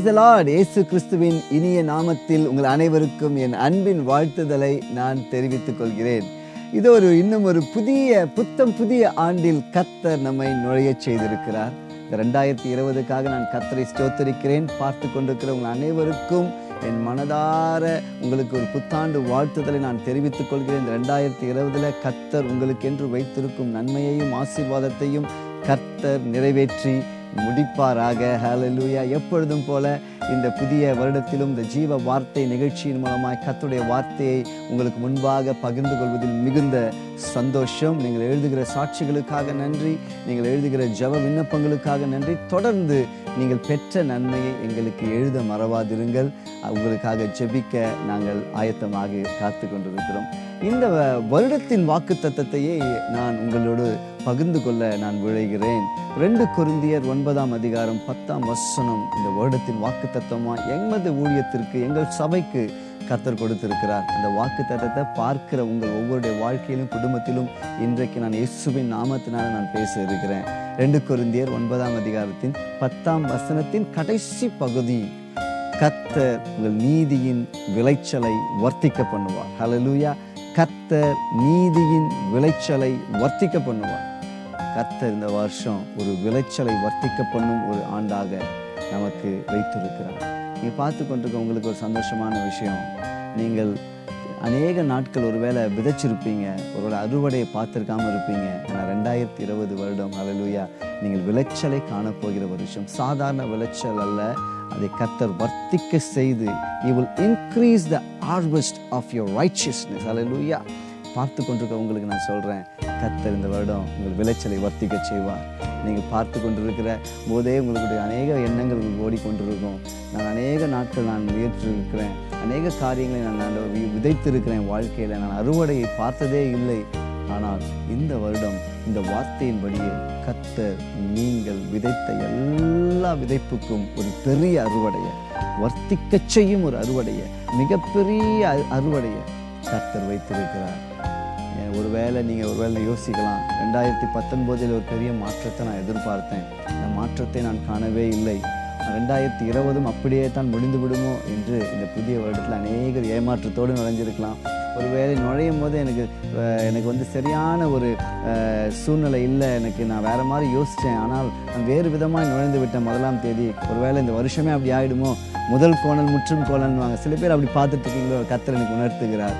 Price Lord இயேசு கிறிஸ்துவின் இனிய நாமத்தில் உங்கள் அனைவருக்கும் என் அன்பின் வாழ்த்துதலை நான் தெரிவித்துக் கொள்கிறேன். இது ஒரு இன்னும் ஒரு புதிய புத்தம் புதிய ஆண்டில் கத்தர் நம்மை நுழைய செய்திருக்கிறார். இந்த ரெண்டாயிரத்தி இருபதுக்காக நான் கத்தரை ஸ்தோத்தரிக்கிறேன். பார்த்து கொண்டிருக்கிற உங்கள் அனைவருக்கும் என் மனதார உங்களுக்கு ஒரு புத்தாண்டு வாழ்த்துதலை நான் தெரிவித்துக் கொள்கிறேன். இந்த ரெண்டாயிரத்தி இருபதுல கத்தர் உங்களுக்கென்று வைத்திருக்கும் நன்மையையும் ஆசீர்வாதத்தையும் கர்த்தர் நிறைவேற்றி முடிப்பாராக. ஹலலூயா எப்பொழுதும் போல இந்த புதிய வருடத்திலும் இந்த ஜீவ வார்த்தை நிகழ்ச்சியின் மூலமாய் கத்துடைய வார்த்தையை உங்களுக்கு முன்பாக பகிர்ந்து கொள்வதில் மிகுந்த சந்தோஷம். நீங்கள் எழுதுகிற சாட்சிகளுக்காக நன்றி. நீங்கள் எழுதுகிற ஜப விண்ணப்பங்களுக்காக நன்றி. தொடர்ந்து நீங்கள் பெற்ற நன்மையை எங்களுக்கு எழுத மறவாதிருங்கள். உங்களுக்காக ஜெபிக்க நாங்கள் ஆயத்தமாக காத்து கொண்டிருக்கிறோம் இந்த வ- வருடத்தின் வாக்கு தத்தத்தையே நான் உங்களோடு பகிர்ந்து கொள்ள நான் விழைகிறேன். ரெண்டு குருந்தியர் ஒன்பதாம் அதிகாரம் பத்தாம் வசனம். இந்த வருடத்தின் வாக்கு தத்தமா எமது ஊழியத்திற்கு எங்கள் சபைக்கு கத்தர் கொடுத்திருக்கிறார். அந்த வாக்கு தத்தத்தை பார்க்கிற உங்கள் ஒவ்வொருடைய வாழ்க்கையிலும் குடும்பத்திலும் இன்றைக்கு நான் இயேசுவின் நாமத்தினால நான் பேச இருக்கிறேன். ரெண்டு குருந்தியர் ஒன்பதாம் அதிகாரத்தின் பத்தாம் வசனத்தின் கடைசி பகுதி. கத்தர் உங்கள் நீதியின் விளைச்சலை வர்த்திக்க பண்ணுவார். ஹலலூயா கத்த நீதியின் விளைச்சலை வர்த்திக்க பண்ணுவார் கத்த இந்த வருஷம் ஒரு விளைச்சலை வர்த்திக்க பண்ணும் ஒரு ஆண்டாக நமக்கு வைத்திருக்கிறார். நீங்கள் பார்த்து கொண்டிருக்க உங்களுக்கு ஒரு சந்தோஷமான விஷயம். நீங்கள் அநேக நாட்கள் ஒருவேளை விதைச்சிருப்பீங்க. ஒருவேளை அறுவடையை பார்த்துருக்காம இருப்பீங்க. ஆனால் ரெண்டாயிரத்தி இருபது வருடம் அலலுயா நீங்கள் விளைச்சலை காணப்போகிற வருஷம் சாதாரண விளைச்சல் அல்ல. அதை கத்தர் வர்த்திக்க செய்து he increase the the of of your righteousness. Hallelujah. பார்த்து கொண்டிருக்க உங்களுக்கு நான் சொல்கிறேன் கத்தர் இந்த வருடம் உங்கள் விளைச்சலை வர்த்திக்க செய்வார். நீங்கள் பார்த்து கொண்டிருக்கிற போதே உங்களுடைய அநேக எண்ணங்கள் உங்களுக்கு ஓடிக்கொண்டிருக்கும். நான் அநேக நாட்கள் நான் முயற்சிருக்கிறேன் அநேக காரியங்களை நான் நான் விதைத்திருக்கிறேன் வாழ்க்கையில். நான் அறுவடையை பார்த்ததே இல்லை. ஆனால் இந்த வருடம் இந்த வார்த்தையின்படியே கர்த்தர் நீங்கள் விதைத்த எல்லா விதைப்புக்கும் ஒரு பெரிய அறுவடையை வர்த்திக்க செய்யும் ஒரு அறுவடையை மிகப்பெரிய அ- அறுவடையை கர்த்தர் வைத்திருக்கிறார். ஒருவேளை நீங்கள் ஒருவேளை யோசிக்கலாம் ரெண்டாயிரத்தி பத்தொன்பதில் ஒரு பெரிய மாற்றத்தை நான் எதிர்பார்த்தேன். இந்த மாற்றத்தை நான் காணவே இல்லை. ரெண்டாயிரத்தி இருபதும் அப்படியே தான் முடிந்து விடுமோ என்று இந்த புதிய வருடத்தில் அநேகர் ஏமாற்றத்தோடு நுழைஞ்சிருக்கலாம். ஒருவேளை நுழையும் போது எனக்கு எனக்கு வந்து சரியான ஒரு சூழ்நிலை இல்லை எனக்கு நான் வேற மாதிரி யோசித்தேன். ஆனால் நான் வேறு விதமாக நுழைந்து விட்டேன் முதலாம் தேதி. ஒருவேளை இந்த வருஷமே அப்படி ஆயிடுமோ? முதல் கோணல் முற்றும் கோணல்வாங்க சில பேர் அப்படி பார்த்துட்ருக்கீங்களோ? கத்தர் எனக்கு உணர்த்துகிறார்.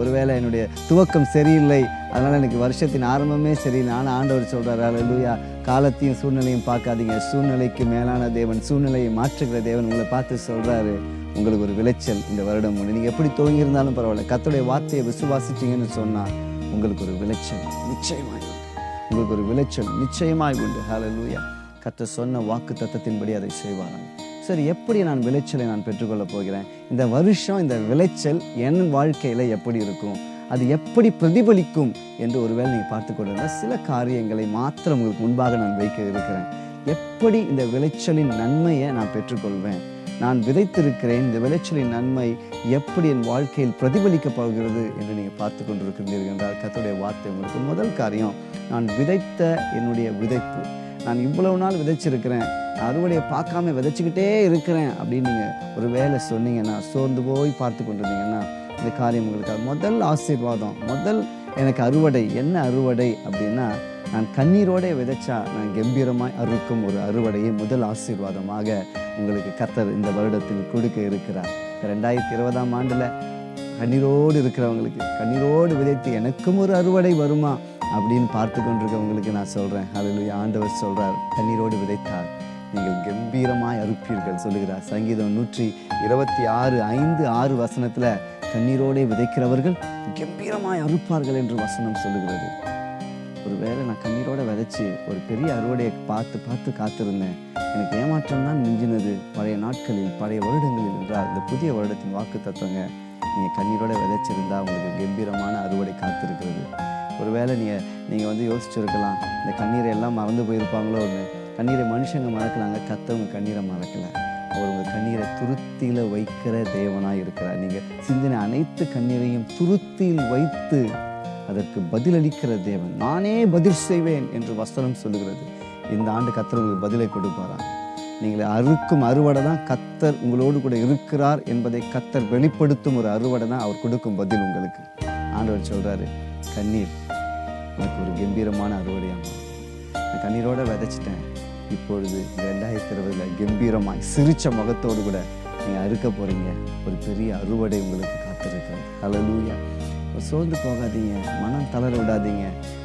ஒருவேளை என்னுடைய துவக்கம் சரியில்லை. அதனால் எனக்கு வருஷத்தின் ஆரம்பமே சரியில்லை. ஆனால் ஆண்டவர் சொல்கிறார் அல்லேலூயா காலத்தையும் சூழ்நிலையும் பார்க்காதீங்க. சூழ்நிலைக்கு மேலான தேவன் சூழ்நிலையை மாற்றுகிற தேவன் உங்களை பார்த்து சொல்கிறாரு உங்களுக்கு ஒரு விளைச்சல் இந்த வருடம் உண்டு. நீங்கள் எப்படி துவங்கியிருந்தாலும் பரவாயில்ல. கத்தோடைய வார்த்தையை விசுவாசிச்சிங்கன்னு சொன்னால் உங்களுக்கு ஒரு விளைச்சல் நிச்சயமாய் உண்டு. உங்களுக்கு ஒரு விளைச்சல் நிச்சயமாய் உண்டு. ஹலலூயா கத்த சொன்ன வாக்கு தத்தத்தின்படி அதை செய்வாராங்க சரி எப்படி நான் விளைச்சலை நான் பெற்றுக்கொள்ளப் போகிறேன்? இந்த வருஷம் இந்த விளைச்சல் என் வாழ்க்கையில் எப்படி இருக்கும்? அது எப்படி பிரதிபலிக்கும் என்று ஒருவேளை நீங்கள் பார்த்து கொண்டிருந்தால் சில காரியங்களை மாத்திரம் உங்களுக்கு முன்பாக நான் வைக்க இருக்கிறேன். எப்படி இந்த விளைச்சலின் நன்மையை நான் பெற்றுக்கொள்வேன்? நான் விதைத்திருக்கிறேன் இந்த விளைச்சலின் நன்மை எப்படி என் வாழ்க்கையில் பிரதிபலிக்கப் போகிறது என்று நீங்கள் பார்த்து கொண்டிருக்கிறீர்கள் என்றால் கத்துடைய வார்த்தை உங்களுக்கு முதல் காரியம் நான் விதைத்த என்னுடைய விதைப்பு. நான் இவ்வளவு நாள் விதைச்சிருக்கிறேன் அறுவடையை பார்க்காம விதைச்சிக்கிட்டே இருக்கிறேன் அப்படின்னு நீங்கள் ஒரு வேலை சொன்னீங்கன்னா சோர்ந்து போய் பார்த்து கொண்டிருந்தீங்கன்னா இந்த காரியம் உங்களுக்கு முதல் ஆசீர்வாதம் முதல் எனக்கு அறுவடை. என்ன அறுவடை அப்படின்னா நான் கண்ணீரோட விதைச்சா நான் கம்பீரமாய் அறுக்கும் ஒரு அறுவடையை முதல் ஆசீர்வாதமாக உங்களுக்கு கத்தர் இந்த வருடத்தில் கொடுக்க இருக்கிறார். ரெண்டாயிரத்தி இருபதாம் ஆண்டில் கண்ணீரோடு இருக்கிறவங்களுக்கு கண்ணீரோடு விதைத்து எனக்கும் ஒரு அறுவடை வருமா அப்படின்னு பார்த்து கொண்டிருக்கவங்களுக்கு நான் சொல்கிறேன் அதில் ஆண்டவர் சொல்கிறார் கண்ணீரோடு விதைத்தார் நீங்கள் கம்பீரமாய் அறுப்பீர்கள் சொல்லுகிறார். சங்கீதம் நூற்றி இருபத்தி ஆறு ஐந்து ஆறு வசனத்தில் கண்ணீரோடே விதைக்கிறவர்கள் கம்பீரமாய் அறுப்பார்கள் என்று வசனம் சொல்லுகிறது. ஒருவேளை நான் கண்ணீரோட விதைச்சி ஒரு பெரிய அறுவடையை பார்த்து பார்த்து காத்திருந்தேன். எனக்கு ஏமாற்றம் தான் மிஞ்சினது. பழைய நாட்களில் பழைய வருடங்களில் என்றால் இந்த புதிய வருடத்தின் வாக்கு தத்துவங்க நீங்கள் கண்ணீரோட விதைச்சிருந்தா உங்களுக்கு கம்பீரமான அறுவடை காத்திருக்கிறது. ஒருவேளை நீங்கள் நீங்கள் வந்து யோசிச்சுருக்கலாம் இந்த கண்ணீரை எல்லாம் மறந்து போயிருப்பாங்களோ ஒன்று கண்ணீரை மனுஷங்க மறக்கலாங்க கத்தவங்க கண்ணீரை மறக்கல. அவர் உங்கள் கண்ணீரை துருத்தியில் வைக்கிற தேவனாக இருக்கிறார். நீங்கள் சிந்தின அனைத்து கண்ணீரையும் துருத்தியில் வைத்து அதற்கு பதிலளிக்கிற தேவன். நானே பதில் செய்வேன் என்று வசனம் சொல்லுகிறது. இந்த ஆண்டு கத்தர் உங்களுக்கு பதிலை கொடுப்பாரா? நீங்கள் அறுக்கும் அறுவடை தான் கத்தர் உங்களோடு கூட இருக்கிறார் என்பதை கத்தர் வெளிப்படுத்தும் ஒரு அறுவடை தான் அவர் கொடுக்கும் பதில் உங்களுக்கு. ஆண்டவர் சொல்கிறாரு கண்ணீர் எனக்கு ஒரு கம்பீரமான அறுவடையாக நான் கண்ணீரோடு விதைச்சிட்டேன். இப்பொழுது ரெண்டாயிரத்தி இருபதுல கம்பீரமாக சிரித்த முகத்தோடு கூட நீங்கள் அறுக்க போகிறீங்க ஒரு பெரிய அறுவடை உங்களுக்கு காத்திருக்கு கலலூயா சோர்ந்து போகாதீங்க. மனம் தளர விடாதீங்க.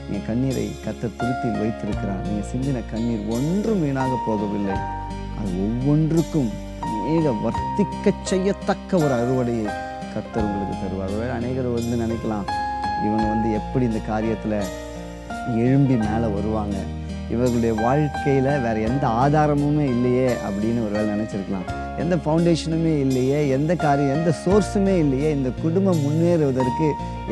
என் கண்ணீரை கத்த திருப்தியில் வைத்திருக்கிறார். நீங்கள் சிந்தின கண்ணீர் ஒன்றும் வீணாக போகவில்லை. அது ஒவ்வொன்றுக்கும் அநேக வர்த்திக்க செய்யத்தக்க ஒரு அறுவடையை கர்த்தர் உங்களுக்கு தருவார். அநேகர் வந்து நினைக்கலாம் இவங்க வந்து எப்படி இந்த காரியத்தில் எழும்பி மேலே வருவாங்க? இவர்களுடைய வாழ்க்கையில் வேறு எந்த ஆதாரமுமே இல்லையே அப்படின்னு ஒரு வேலை நினச்சிருக்கலாம். எந்த ஃபவுண்டேஷனுமே இல்லையே எந்த காரியம் எந்த சோர்ஸுமே இல்லையே இந்த குடும்பம் முன்னேறுவதற்கு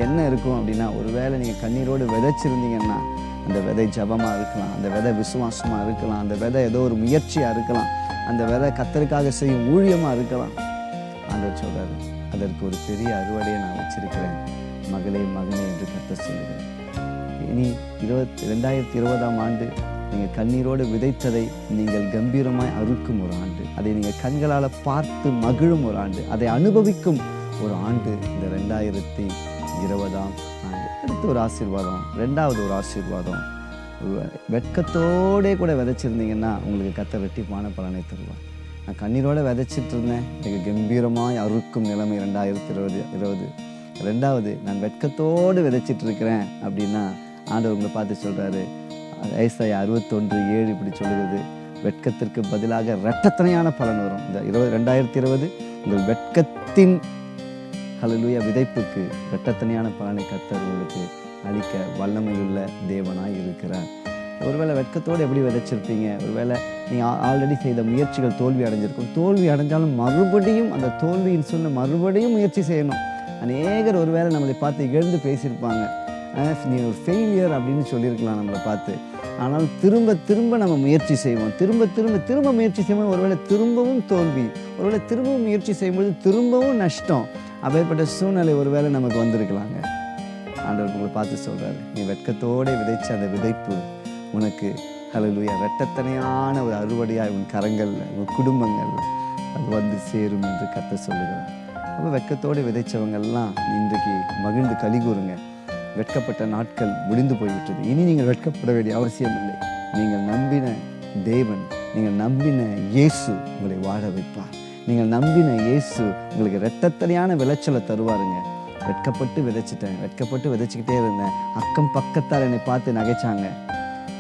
என்ன இருக்கும் அப்படின்னா ஒருவேளை நீங்கள் கண்ணீரோடு விதைச்சிருந்தீங்கன்னா அந்த விதை ஜபமாக இருக்கலாம் அந்த விதை விசுவாசமாக இருக்கலாம் அந்த விதை ஏதோ ஒரு முயற்சியாக இருக்கலாம் அந்த விதை கத்தருக்காக செய்யும் ஊழியமாக இருக்கலாம். ஆண்டவர் சொல்கிறார் அதற்கு ஒரு பெரிய அறுவடையை நான் வச்சிருக்கிறேன். மகளே மகனே என்று கத்த சொல்லுகிறேன் இனி இருபத் ரெண்டாயிரத்தி இருபதாம் ஆண்டு நீங்கள் கண்ணீரோடு விதைத்ததை நீங்கள் கம்பீரமாய் அறுக்கும் ஒரு ஆண்டு. அதை நீங்கள் கண்களால் பார்த்து மகிழும் ஒரு ஆண்டு. அதை அனுபவிக்கும் ஒரு ஆண்டு இந்த ரெண்டாயிரத்தி இருபதாம் ஆண்டு. அடுத்து ஒரு ஆசீர்வாதம் ரெண்டாவது ஒரு ஆசீர்வாதம். வெட்கத்தோடே கூட விதைச்சிருந்தீங்கன்னா உங்களுக்கு கத்த வெட்டிப்பான பலனை தருவார். நான் கண்ணீரோடு விதைச்சிட்டு இருந்தேன் எனக்கு கம்பீரமாய் அறுக்கும் நிலைமை ரெண்டாயிரத்தி இருபது இருபது. ரெண்டாவது நான் வெட்கத்தோடு விதைச்சிட்டு இருக்கிறேன் அப்படின்னா ஆண்டவர் உங்களை பார்த்து சொல்கிறாரு ஐசாய் அறுபத்தொன்று ஏழு இப்படி சொல்லுகிறது. வெட்கத்திற்கு பதிலாக இரட்டத்தனையான பலன் வரும். இந்த இருபது ரெண்டாயிரத்தி இருபது உங்கள் வெட்கத்தின் ஹalleluya விதைப்புக்கு இரட்டத்தனையான பலனை கத்தர் உங்களுக்கு அளிக்க வல்லமையுள்ள தேவனாய் இருக்கிறார். ஒருவேளை வெட்கத்தோடு எப்படி விதைச்சிருப்பீங்க? ஒருவேளை நீங்கள் ஆல்ரெடி செய்த முயற்சிகள் தோல்வி அடைஞ்சிருக்கும். தோல்வி அடைஞ்சாலும் மறுபடியும் அந்த தோல்வியின் சொன்ன மறுபடியும் முயற்சி செய்யணும். அநேகர் ஒருவேளை நம்மளை பார்த்து எழுந்து பேசியிருப்பாங்க. நீ ஒரு ஃபெயிலியர் அப்படின்னு சொல்லியிருக்கலாம் நம்மளை பார்த்து. ஆனால் திரும்ப திரும்ப நம்ம முயற்சி செய்வோம். திரும்ப திரும்ப திரும்ப முயற்சி செய்வோம் ஒருவேளை திரும்பவும் தோல்வி ஒருவேளை திரும்பவும் முயற்சி செய்யும்போது திரும்பவும் நஷ்டம் அப்பேற்பட்ட சூழ்நிலை ஒருவேளை நமக்கு வந்திருக்கலாங்க. ஆண்டவர் உங்களை பார்த்து சொல்கிறாரு நீ வெட்கத்தோடு விதைச்ச அந்த விதைப்பு உனக்கு ஹalleluya வெட்டத்தனையான ஒரு அறுவடையாக உன் கரங்கள்ல உன் குடும்பங்களில் அது வந்து சேரும் என்று கத்த சொல்லுகிறார். அப்போ வெட்கத்தோடு விதைச்சவங்கள்லாம் இன்றைக்கு மகிழ்ந்து கலிகூறுங்க வெட்கப்பட்ட நாட்கள் முடிந்து போய்விட்டது. இனி நீங்கள் வெட்கப்பட வேண்டிய அவசியம் இல்லை. நீங்கள் நம்பின தேவன் நீங்கள் நம்பின இயேசு உங்களை வாழ வைப்பார். நீங்கள் நம்பின இயேசு உங்களுக்கு ரெட்டத்தனையான விளைச்சலை தருவாருங்க. வெட்கப்பட்டு விதைச்சிட்டேன் வெட்கப்பட்டு விதைச்சிக்கிட்டே இருந்தேன். அக்கம் பக்கத்தால் என்னை பார்த்து நகைச்சாங்க.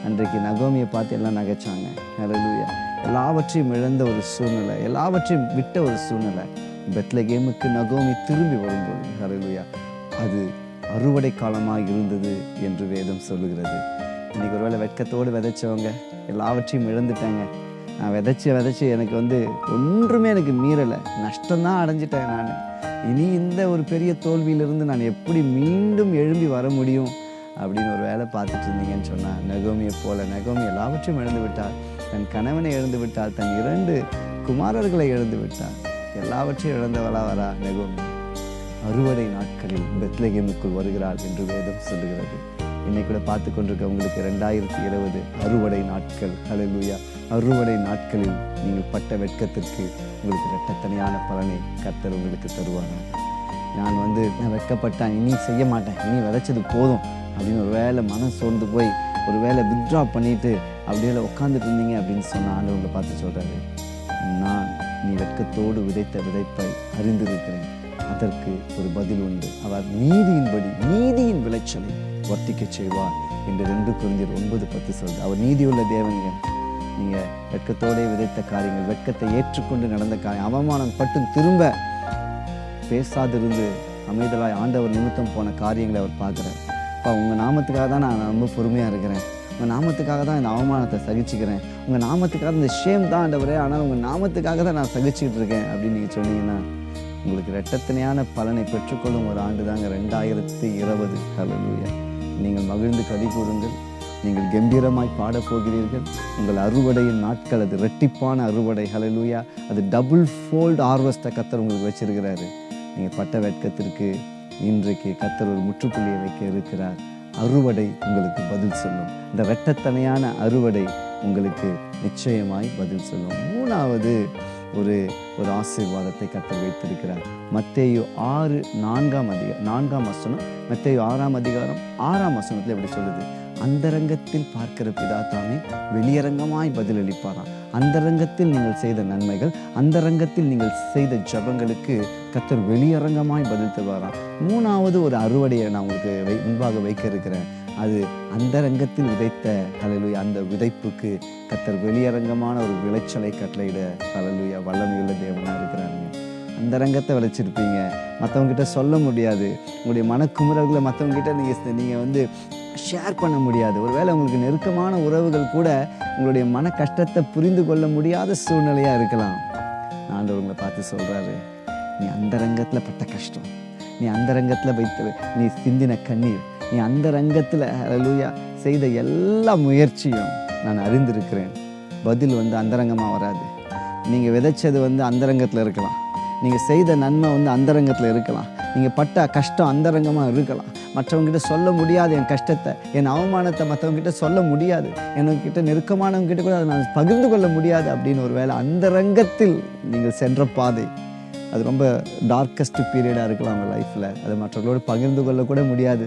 அன்றைக்கு நகோமியை பார்த்து எல்லாம் நகைச்சாங்க. ஹalleluya எல்லாவற்றையும் இழந்த ஒரு சூழ்நிலை எல்லாவற்றையும் விட்ட ஒரு சூழ்நிலை. பெத்லகேமுக்கு நகோமி திரும்பி வரும்போது ஹalleluya அது அறுவடை காலமாக இருந்தது என்று வேதம் சொல்லுகிறது. இன்றைக்கி ஒருவேளை வெட்கத்தோடு விதைச்சவங்க எல்லாவற்றையும் இழந்துட்டாங்க. நான் விதைச்சி விதைச்சி எனக்கு வந்து ஒன்றுமே எனக்கு மீறலை. நஷ்டம்தான் அடைஞ்சிட்டேன் நான். இனி இந்த ஒரு பெரிய தோல்வியிலிருந்து நான் எப்படி மீண்டும் எழும்பி வர முடியும் அப்படின்னு ஒரு வேலை பார்த்துட்டு இருந்தீங்கன்னு சொன்னால் நகோமியை போல நகோமி எல்லாவற்றையும் இழந்து விட்டார் தன் கணவனை இழந்து விட்டார் தன் இரண்டு குமாரர்களை இழந்து விட்டார் எல்லாவற்றையும் இழந்தவளா வரா நகோமி அறுவடை நாட்களில் பெத்லகேமுக்குள் வருகிறார் என்று வேதம் சொல்லுகிறது. இன்னைக்கு கூட பார்த்து கொண்டிருக்க உங்களுக்கு ரெண்டாயிரத்தி இருபது அறுவடை நாட்கள். ஹalleluya. அறுவடை நாட்களில் நீங்கள் பட்ட வெட்கத்திற்கு உங்களுக்கு ரெட்டத்தனையான பலனை கர்த்தர் உங்களுக்கு தருவாங்க நான் வந்து நான் வெட்கப்பட்டேன் இனி செய்ய மாட்டேன் இனி விதைச்சது போதும் அப்படின்னு ஒரு வேளை மனம் சோர்ந்து போய் ஒரு வேளை வித்ட்ரா பண்ணிட்டு அப்படியே உட்காந்துட்டு இருந்தீங்க அப்படின்னு சொன்ன ஆண்டவங்களை பார்த்து சொல்கிறாரு நான் நீ வெட்கத்தோடு விதைத்த விதைப்பை அறிந்திருக்கிறேன். அதற்கு ஒரு பதில் உண்டு. அவர் நீதியின்படி நீதியின் விளைச்சலை வர்த்திக்க செய்வார் என்று ரெண்டு குருந்தியர் ஒன்பது பத்து சொல்றது அவர் நீதியுள்ள தேவங்க நீங்கள் வெட்கத்தோடே விதைத்த காரியங்கள் வெட்கத்தை ஏற்றுக்கொண்டு நடந்த காரியம் அவமானம் பட்டு திரும்ப பேசாதிருந்து அமைதலாய் ஆண்டவர் நிமித்தம் போன காரியங்களை அவர் பார்க்குறார். அப்பா உங்கள் நாமத்துக்காக தான் நான் ரொம்ப பொறுமையாக இருக்கிறேன். உங்கள் நாமத்துக்காக தான் இந்த அவமானத்தை சகிச்சுக்கிறேன். உங்கள் நாமத்துக்காக இந்த ஷேம் தான் ஆண்டவரே ஆனால் உங்கள் நாமத்துக்காக தான் நான் சகிச்சுக்கிட்டு இருக்கேன் அப்படின்னு நீங்கள் சொன்னீங்கன்னா உங்களுக்கு ரெட்டத்தனையான பலனை பெற்றுக்கொள்ளும் ஒரு ஆண்டு தாங்க ரெண்டாயிரத்தி இருபது. ஹalleluya நீங்கள் மகிழ்ந்து கதி கூறுங்கள் நீங்கள் கம்பீரமாய் பாடப்போகிறீர்கள். உங்கள் அறுவடையின் நாட்கள் அது ரெட்டிப்பான அறுவடை. ஹalleluya அது டபுள் ஃபோல்ட் ஹார்வெஸ்ட்டை கத்தர் உங்களுக்கு வச்சிருக்கிறாரு. நீங்கள் பட்ட வெட்கத்திற்கு இன்றைக்கு கத்தர் ஒரு முற்றுப்புள்ளியை வைக்க இருக்கிறார். அறுவடை உங்களுக்கு பதில் சொல்லும். இந்த வெட்டத்தனையான அறுவடை உங்களுக்கு நிச்சயமாய் பதில் சொல்லும். மூணாவது ஒரு ஒரு ஆசீர்வாதத்தை கத்தர் வைத்திருக்கிறார். மத்தேயு ஆறு நான்காம் அதிகாரம் நான்காம் வசனம் மத்தேயு ஆறாம் அதிகாரம் ஆறாம் வசனத்தில் எப்படி சொல்லுது. அந்தரங்கத்தில் பார்க்கிற பிதா தாமே வெளியரங்கமாய் பதிலளிப்பாராம் அந்தரங்கத்தில் நீங்கள் செய்த நன்மைகள் அந்தரங்கத்தில் நீங்கள் செய்த ஜபங்களுக்கு கத்தர் வெளியரங்கமாய் பதில் தருவாராம் மூணாவது ஒரு அறுவடையை நான் உங்களுக்கு வை முன்பாக வைக்க இருக்கிறேன். அது அந்தரங்கத்தில் விதைத்த ஹalleluya அந்த விதைப்புக்கு கத்தர் வெளியரங்கமான ஒரு விளைச்சலை கட்டளையிட ஹalleluya வல்லமையுள்ள தேவனாக இருக்கிறாருங்க. அந்த ரங்கத்தை விளைச்சிருப்பீங்க. மற்றவங்ககிட்ட சொல்ல முடியாது. உங்களுடைய மனக்குமுறல்களை மற்றவங்ககிட்ட நீங்கள் நீங்கள் வந்து ஷேர் பண்ண முடியாது. ஒருவேளை உங்களுக்கு நெருக்கமான உறவுகள் கூட உங்களுடைய மன கஷ்டத்தை புரிந்து கொள்ள முடியாத சூழ்நிலையாக இருக்கலாம். நான் உங்களை பார்த்து சொல்கிறாரு நீ அந்த ரங்கத்தில் பட்ட கஷ்டம். நீ அந்த ரங்கத்தில் வைத்து நீ சிந்தின கண்ணீர். நீ அந்த ரங்கத்தில் அலலூயா செய்த எல்லா முயற்சியும் நான் அறிந்திருக்கிறேன். பதில் வந்து அந்தரங்கமாக வராது. நீங்கள் விதைச்சது வந்து அந்தரங்கத்தில் இருக்கலாம். நீங்கள் செய்த நன்மை வந்து அந்தரங்கத்தில் இருக்கலாம். நீங்கள் பட்ட கஷ்டம் அந்தரங்கமாக இருக்கலாம். மற்றவங்ககிட்ட சொல்ல முடியாது என் கஷ்டத்தை. என் அவமானத்தை மற்றவங்ககிட்ட சொல்ல முடியாது. எனக்கிட்ட நெருக்கமானவங்ககிட்ட கூட அதை நான் பகிர்ந்து கொள்ள முடியாது அப்படின்னு ஒரு வேளை அந்தரங்கத்தில் நீங்கள் சென்ற பாதை. அது ரொம்ப டார்க்கஸ்ட் பீரியடாக இருக்கலாம் அவங்க லைஃப்பில் அது மற்றவர்களோடு பகிர்ந்து கொள்ளக்கூட முடியாது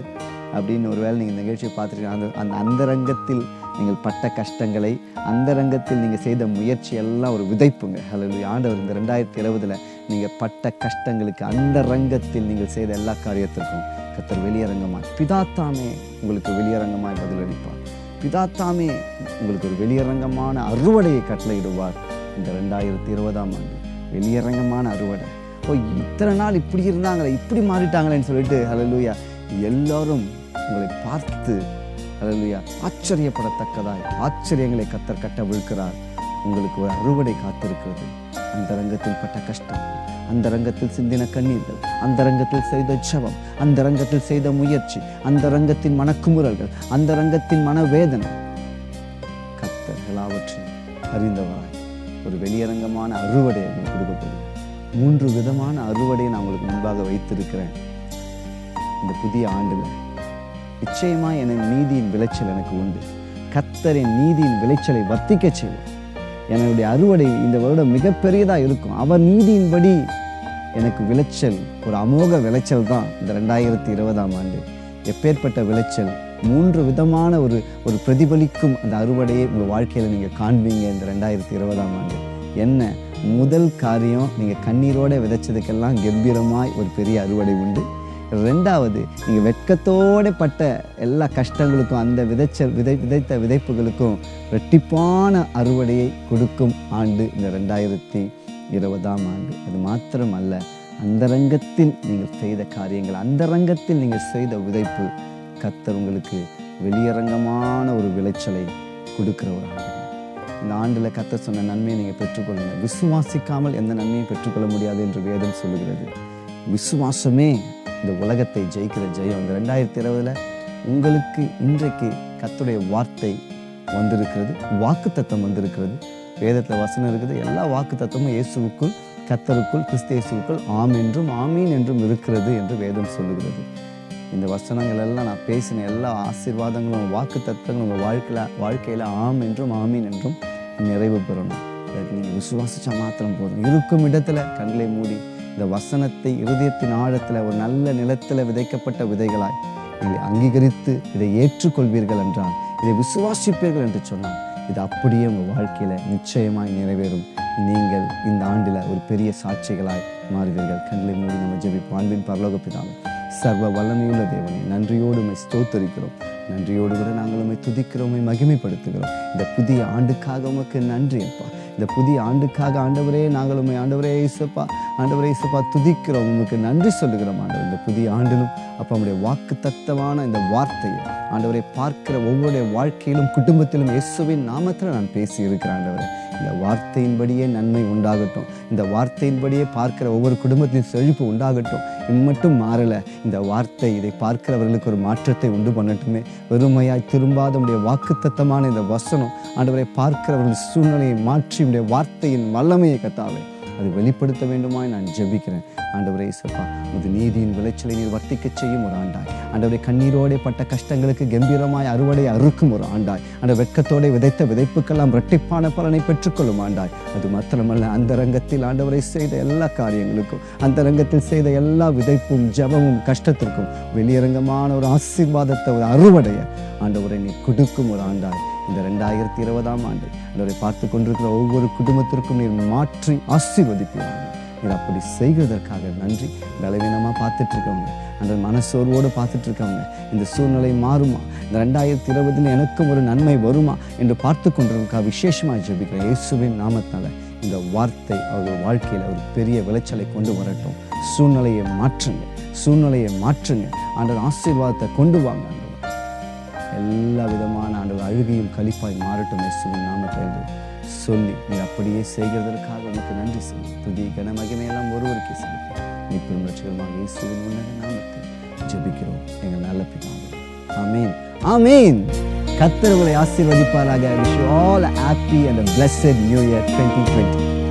அப்படின்னு ஒரு வேளை நீங்கள் நிகழ்ச்சியை பார்த்துருக்கீங்க. அந்த அந்த அந்தரங்கத்தில் நீங்கள் பட்ட கஷ்டங்களை அந்தரங்கத்தில் நீங்கள் செய்த முயற்சி எல்லாம் ஒரு விதைப்புங்க. அல்லது ஆண்டவர் இந்த ரெண்டாயிரத்தி இருபதில் நீங்கள் பட்ட கஷ்டங்களுக்கு அந்த ரங்கத்தில் நீங்கள் செய்த எல்லா காரியத்திற்கும் கத்தர் வெளியரங்கமாக பிதாத்தாமே உங்களுக்கு வெளியரங்கமாக பதிலளிப்பார். பிதாத்தாமே உங்களுக்கு ஒரு வெளியரங்கமான அறுவடையை கட்டளையிடுவார் இந்த ரெண்டாயிரத்தி இருபதாம் ஆண்டு. வெளியரங்கமான அறுவடை. ஓ இத்தனை நாள் இப்படி இருந்தாங்களே இப்படி மாறிட்டாங்களேன்னு சொல்லிட்டு அலலுயா எல்லாரும் உங்களை பார்த்து அலலுயா ஆச்சரியப்படத்தக்கதாய் ஆச்சரியங்களை கத்தர் கட்ட விழுக்கிறார். உங்களுக்கு ஒரு அறுவடை காத்திருக்கிறது. அந்த ரங்கத்தில் பட்ட கஷ்டம் அந்த ரங்கத்தில் சிந்தின கண்ணீர்கள் அந்த ரங்கத்தில் செய்த ஜெபம் அந்த ரங்கத்தில் செய்த முயற்சி அந்த ரங்கத்தின் மனக்குமுறல்கள் அந்த ரங்கத்தின் மனவேதனை. கத்தர் எல்லாவற்றையும் அறிந்தவராய். ஒரு வெளியரங்கமான அறுவடை உங்களுக்கு கொடுக்கப்படும். மூன்று விதமான அறுவடையை நான் உங்களுக்கு முன்பாக வைத்திருக்கிறேன். இந்த புதிய ஆண்டில். நிச்சயமா என நீதியின் விளைச்சல் எனக்கு உண்டு. கத்தரின் நீதியின் விளைச்சலை வர்த்திக்க செய்வோம். என்னுடைய அறுவடை இந்த வருடம் மிகப்பெரியதா இருக்கும். அவர் நீதியின்படி எனக்கு விளைச்சல் ஒரு அமோக விளைச்சல் தான் இந்த ரெண்டாயிரத்தி இருபதாம் ஆண்டு. எப்பேற்பட்ட விளைச்சல் மூன்று விதமான ஒரு ஒரு பிரதிபலிக்கும் அந்த அறுவடையை உங்கள் வாழ்க்கையில் நீங்கள் காண்பீங்க இந்த ரெண்டாயிரத்தி இருபதாம் ஆண்டு. என்ன? முதல் காரியம் நீங்கள் கண்ணீரோட விதைச்சதுக்கெல்லாம் கம்பீரமாய் ஒரு பெரிய அறுவடை உண்டு. ரெண்டாவது நீங்கள் வெட்கத்தோட பட்ட எல்லா கஷ்டங்களுக்கும் அந்த விதைச்ச விதை விதைத்த விதைப்புகளுக்கும் ரெட்டிப்பான அறுவடையை கொடுக்கும் ஆண்டு இந்த ரெண்டாயிரத்தி இருபதாம் ஆண்டு. அது மாத்திரம் அல்ல ரங்கத்தில் நீங்கள் செய்த காரியங்கள் அந்தரங்கத்தில் நீங்கள் செய்த விதைப்பு கத்தர் உங்களுக்கு வெளியரங்கமான ஒரு விளைச்சலை கொடுக்கிற ஒரு ஆண்டு இந்த ஆண்டில் கத்தர் சொன்ன நன்மையை நீங்கள் பெற்றுக்கொள்ளுங்க விசுவாசிக்காமல் எந்த நன்மையும் பெற்றுக்கொள்ள முடியாது என்று வேதம் சொல்லுகிறது. விசுவாசமே இந்த உலகத்தை ஜெயிக்கிற ஜெயம். இந்த ரெண்டாயிரத்தி இருபதில் உங்களுக்கு இன்றைக்கு கத்துடைய வார்த்தை வந்திருக்கிறது. வாக்கு தத்தம் வந்திருக்கிறது. வேதத்தில் வசனம் இருக்குது. எல்லா வாக்கு தத்தமும் இயேசுவுக்குள் கத்தருக்குள் கிறிஸ்து ஆம் என்றும் ஆமீன் என்றும் இருக்கிறது என்று வேதம் சொல்லுகிறது. இந்த வசனங்கள் எல்லாம் நான் பேசின எல்லா ஆசீர்வாதங்களும் வாக்கு தத்தங்களும் உங்கள் வாழ்க்கையில் வாழ்க்கையில் ஆம் என்றும் ஆமீன் என்றும் நிறைவு பெறணும். அதுக்கு நீங்கள் விசுவாசிச்சா மாத்திரம் போதும். இருக்கும் இடத்துல கண்களை மூடி இந்த வசனத்தை இருதயத்தின் ஆழத்தில் ஒரு நல்ல நிலத்தில் விதைக்கப்பட்ட விதைகளாய் இதை அங்கீகரித்து இதை ஏற்றுக்கொள்வீர்கள் என்றால் இதை விசுவாசிப்பீர்கள் என்று சொன்னால் இது அப்படியே உங்கள் வாழ்க்கையில் நிச்சயமாய் நிறைவேறும். நீங்கள் இந்த ஆண்டில் ஒரு பெரிய சாட்சிகளாய் மாறுவீர்கள். கண்களை மூடி நம்ம ஜெபிப்போம். அன்பின் பரலோக சர்வ வல்லமையுள்ள தேவனை நன்றியோடு உமை ஸ்தோத்தரிக்கிறோம். நன்றியோடு கூட நாங்கள் உண்மை துதிக்கிறோம் மகிமைப்படுத்துகிறோம். இந்த புதிய ஆண்டுக்காக உமக்கு நன்றி அப்பா. இந்த புதிய ஆண்டுக்காக ஆண்டவரே நாங்கள் உண்மை ஆண்டவரே இசப்பா ஆண்டவரே இசப்பா துதிக்கிறோம். உமக்கு நன்றி சொல்லுகிறோம் ஆண்டவர். இந்த புதிய ஆண்டிலும் அப்பா நம்முடைய வாக்கு தத்தமான இந்த வார்த்தையை ஆண்டவரை பார்க்கிற ஒவ்வொருடைய வாழ்க்கையிலும் குடும்பத்திலும் இயேசுவின் நாமத்தில் நான் பேசி இருக்கிறேன் ஆண்டவரே. இந்த வார்த்தையின்படியே நன்மை உண்டாகட்டும். இந்த வார்த்தையின்படியே பார்க்கிற ஒவ்வொரு குடும்பத்திலும் செழிப்பு உண்டாகட்டும். இம்மட்டும் மாறலை. இந்த வார்த்தை இதை பார்க்கிறவர்களுக்கு ஒரு மாற்றத்தை உண்டு பண்ணட்டுமே. வெறுமையாய் திரும்பாத உடைய வாக்குத்தத்தமான இந்த வசனம் ஆண்டவரை பார்க்கிறவர்கள் சூழ்நிலையை மாற்றி உடைய வார்த்தையின் வல்லமையை கத்தாவே. அது வெளிப்படுத்த வேண்டுமாய் நான் ஜெபிக்கிறேன். ஆண்டவரே இயேசப்பா உமது நீதியின் விளைச்சலை நீர் வர்த்திக்க செய்யும் ஒரு ஆண்டாய். ஆண்டவரை கண்ணீரோடே பட்ட கஷ்டங்களுக்கு கம்பீரமாய் அறுவடை அறுக்கும் ஒரு ஆண்டாய். அந்த வெட்கத்தோടെ விதைத்த விதைப்புக்கெல்லாம் இரட்டிப்பான பலனை பெற்றுக்கொள்ளும் ஆண்டாய். அது மாத்திரமல்ல அந்த ரங்கத்தில் ஆண்டவரை செய்த எல்லா காரியங்களுக்கும் அந்த ரங்கத்தில் செய்த எல்லா விதைப்பும் ஜபமும் கஷ்டத்திற்கும் வெளியரங்கமான ஒரு ஆசீர்வாதத்தை ஒரு அறுவடையை ஆண்டவரை நீ கொடுக்கும் ஒரு ஆண்டாய். இந்த ரெண்டாயிரத்தி இருபதாம் ஆண்டு ஆண்டவரை பார்த்து கொண்டிருக்கிற ஒவ்வொரு குடும்பத்திற்கும் நீர் மாற்றி ஆசீர்வதிப்பீராங்க நீர் அப்படி செய்கிறதற்காக நன்றி. பலவீனமாக பார்த்துட்டு இருக்கவங்க அந்த மனசோர்வோடு பார்த்துட்டு இருக்கவங்க இந்த சூழ்நிலை மாறுமா? இந்த ரெண்டாயிரத்தி இருபதில் எனக்கும் ஒரு நன்மை வருமா? என்று பார்த்து கொண்டிருக்கா விசேஷமாக ஜெபிக்கிற இயேசுவின் நாமத்தால் இந்த வார்த்தை அவர்கள் வாழ்க்கையில் ஒரு பெரிய விளைச்சலை கொண்டு வரட்டும். சூழ்நிலையை மாற்றுங்க. சூழ்நிலையை மாற்றுங்க. ஆண்டவர் ஆசீர்வாதத்தை கொண்டு வாங்க. எல்லா விதமான ஆண்டுகள் அழுகையும் கழிப்பாய் மாறட்டும் இயேசுவின் நாமத்தில் என்று சொல்லி நீ அப்படியே செய்கிறதற்காக உனக்கு நன்றி செல்லும் துதி கன மகிமையெல்லாம் ஒருவருக்கே செலுத்தி. நீ ரட்சகமாக இயேசுவின் உன்னத நாமத்தில் ஜெபிக்கிறோம். எங்கள் நல்ல பிதாவே. ஆமீன். ஆமீன். கர்த்தர் உங்களை ஆசீர்வதிப்பாராக. Wish all happy and blessed new year twenty twenty